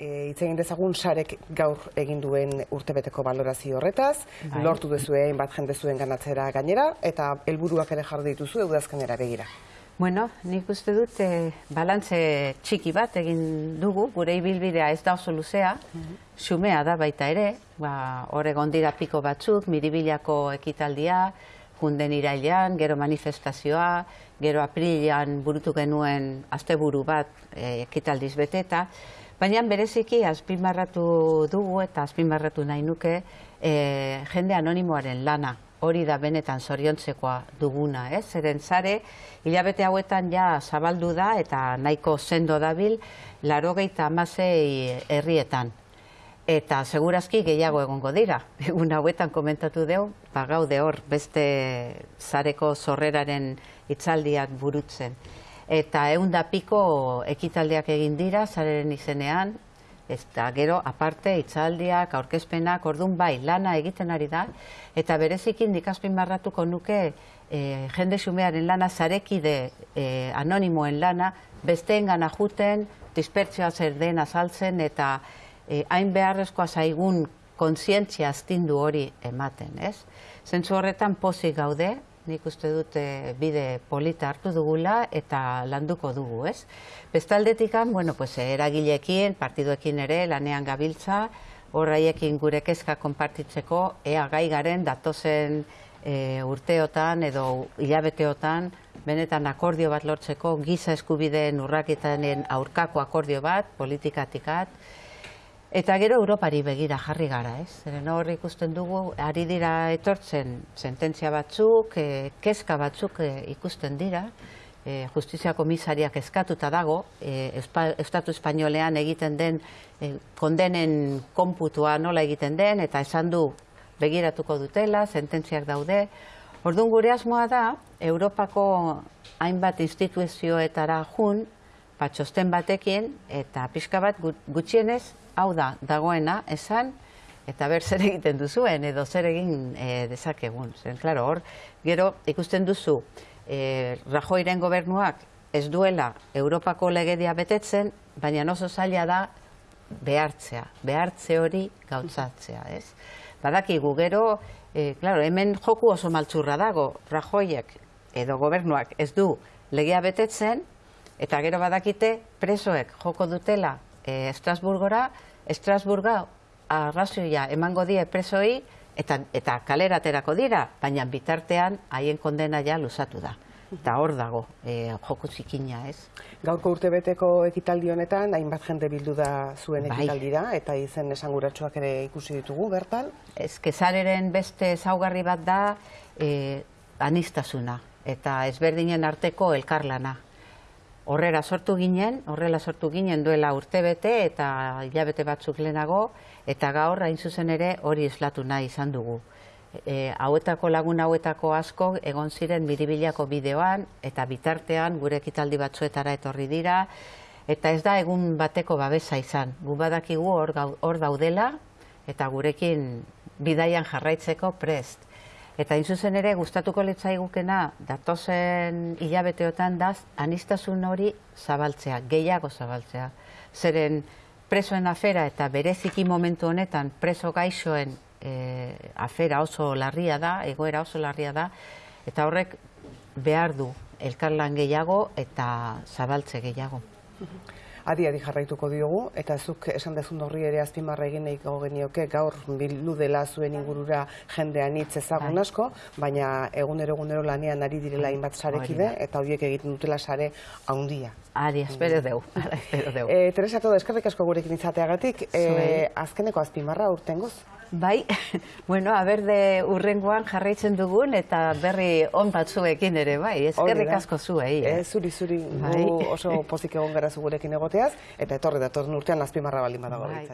E, Hitz egin dezagun sarek gaur egin duen urtebeteko balorazio horretaz, Bai. lortu duzue bat jende zuen ganatzera gainera, eta helburuak ere jarri dituzu udazkenera begira. Bueno, nik uste dut eh, balantze txiki bat egin dugu, gure ibilbidea ez da oso luzea, xumea da baita ere, ba, hor egon dira piko batzuk, miribilako ekitaldia, junden irailean, gero manifestazioa, gero aprilian burutu genuen asteburu bat eh, ekitaldiz beteta, baina bereziki azpimarratu dugu eta azpimarratu nahi nuke eh, jende anonimoaren lana, hori da benetan zoriontzekoa duguna, ez? Zeren zare, hilabete hauetan ja zabaldu da eta nahiko sendo dabil, larogeita amasei herrietan. Eta segurazki gehiago egongo dira. Egun hauetan komentatu deu, ba gaude hor beste zareko zorreraren hitzaldiak burutzen. Eta egun da piko ekitaldiak egin dira zareren izenean, eta gero aparte hitzaldiak, aurkezpenak, ordun bai, lana egiten ari da, eta berezikin dikazpin marratuko nuke eh, jende xumearen lana, zarekide eh, anonimoen lana, besteengana juten, dispertsioa zer den azaltzen, eta eh, hain beharrezkoa zaigun kontzientzia astindu hori ematen, ez? Zentzu horretan pozik gaude, nik uste dut bide polita hartu dugula eta landuko dugu, ez? Bestaldetikan, bueno, pues, eragileekin, partiduekin ere, lanean gabiltza, horraiekin gure kezka konpartitzeko, ea gai garen datozen eh, urteotan edo hilabeteotan, benetan akordio bat lortzeko, giza eskubideen urraketanen aurkako akordio bat, politikatikat, Eta gero Europari begira jarri gara, ez? Zeren hor ikusten dugu, ari dira etortzen sententzia batzuk, eh, kezka batzuk eh, ikusten dira, eh, justizia komisariak eskatuta dago, eh, Espa- Estatu Espainolean egiten den eh, kondenen konputua nola egiten den, eta esan du begiratuko dutela, sententziak daude. Orduan gure asmoa da, Europako hainbat instituzioetara jun, ba, txosten batekin, eta pixka bat gut- gutxienez, hau da, dagoena, esan, eta ber zer egiten duzuen, edo zer egin e, dezakegun. Zen, klaro, hor, gero ikusten duzu, e, Rajoiren gobernuak ez duela Europako legedia betetzen, baina oso zaila da behartzea, behartze hori gautzatzea, ez? Badakigu gero, e, claro, hemen joku oso maltzurra dago, Rajoiek edo gobernuak ez du legea betetzen, eta gero badakite presoek joko dutela e, Estrasburgora, Estrasburga arrazoia emango die presoi eta, eta kalera aterako dira, baina bitartean haien kondena ja luzatu da. Eta hor dago, e, joko zikina, ez? Gaurko urtebeteko ekitaldi honetan, hainbat jende bildu da zuen Bai. ekitaldira, eta izen esanguratsuak ere ikusi ditugu bertan. Ez kezareren beste ezaugarri bat da e, anistasuna eta ezberdinen arteko elkarlana. Horrela sortu ginen, horrela sortu ginen duela urtebete eta hilabete batzuk lehenago, eta gaur hain zuzen ere hori islatu nahi izan dugu. E, hauetako lagun hauetako asko egon ziren miribilako bideoan eta bitartean gure ekitaldi batzuetara etorri dira eta ez da egun bateko babesa izan. Gu badakigu hor, hor daudela eta gurekin bidaian jarraitzeko prest. Eta hain zuzen ere gustatuko litzaigukena datozen hilabeteotan da anistasun hori zabaltzea, gehiago zabaltzea. Zeren presoen afera eta bereziki momentu honetan preso gaixoen eh, afera oso larria da, egoera oso larria da, eta horrek behar du elkarlan gehiago eta zabaltze gehiago. Adi adi jarraituko diogu, eta zuk esan dezun horri ere azpimarra egin nahiko genioke gaur bildu dela zuen ingurura jendean hitz ezagun Bai. asko, baina egunero egunero lanean ari direla hainbat sarekide, eta horiek egiten dutela sare haundia. Ari, espero deu, ara, espero deu. E, Teresa, todo eskerrik asko gurekin izateagatik, e, Zuei. azkeneko azpimarra urtengoz. Bai, bueno, aberde urrengoan jarraitzen dugun eta berri on batzuekin ere, bai, da. asko zuei. eh? E, zuri, zuri, Bai. oso pozik egon gara gurekin egoteaz, eta etorri datorren urtean azpimarra baldin badago Bai.